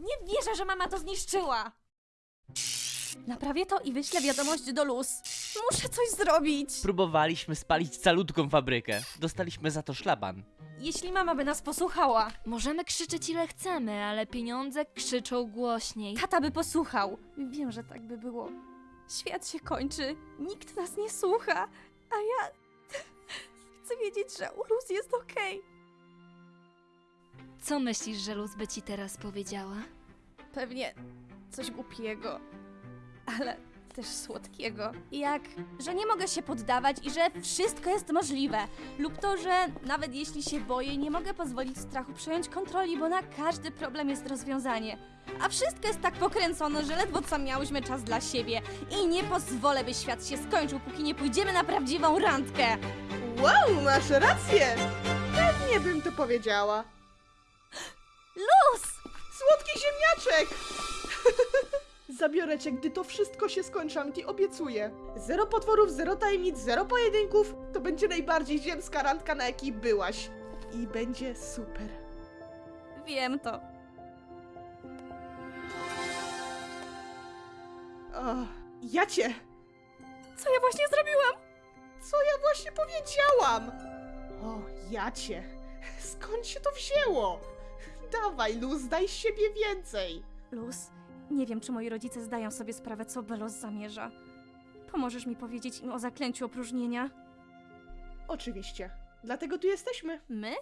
Nie wierzę, że mama to zniszczyła! Naprawię to i wyślę wiadomość do Luz. Muszę coś zrobić! Próbowaliśmy spalić calutką fabrykę. Dostaliśmy za to szlaban. Jeśli mama by nas posłuchała, Możemy krzyczeć ile chcemy, ale pieniądze krzyczą głośniej. tata by posłuchał. Wiem, że tak by było. Świat się kończy, nikt nas nie słucha, a ja chcę wiedzieć, że u Luz jest okej. Co myślisz, że Luz by ci teraz powiedziała? Pewnie coś głupiego, ale też słodkiego. Jak, że nie mogę się poddawać i że wszystko jest możliwe. Lub to, że nawet jeśli się boję, nie mogę pozwolić strachu przejąć kontroli, bo na każdy problem jest rozwiązanie. A wszystko jest tak pokręcone, że ledwo co miałyśmy czas dla siebie. I nie pozwolę, by świat się skończył, póki nie pójdziemy na prawdziwą randkę. Wow, masz rację! Pewnie bym to powiedziała. Luz! Słodki ziemniaczek! Zabiorę cię, gdy to wszystko się skończy, Amity, obiecuję. Zero potworów, zero tajemnic, zero pojedynków. To będzie najbardziej ziemska randka, na jakiej byłaś. I będzie super. Wiem to. O, ja cię! Co ja właśnie zrobiłam? Co ja właśnie powiedziałam? O, ja cię! Skąd się to wzięło? Dawaj, Luz, daj z siebie więcej! Luz, nie wiem, czy moi rodzice zdają sobie sprawę, co Belos zamierza. Pomożesz mi powiedzieć im o zaklęciu opróżnienia? Oczywiście. Dlatego tu jesteśmy. My?